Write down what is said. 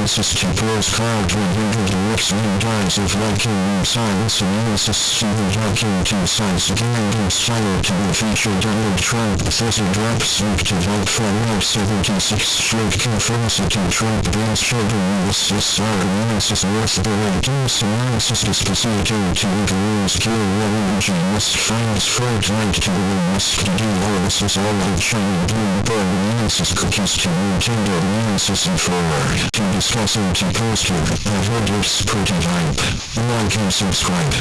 Nemesis to Pros Cloud 100 X Men Dies of Viking Science Nemesis Stephen Hawking to Science Game Style to the feature Donald Trump Thizzy Drops Luke to vote for War 76 Straight confirms to Trump Brings Children are Nemesis worth the wait Nemesis Despacito to overrules Kill Waluigi Must finds Fortnite to the Must do all this is all of China Bloomberg Nemesis Cookies to Nintendo. Nemesis and forward. To discuss and to poster. I've heard it's pretty hype. Like and subscribe.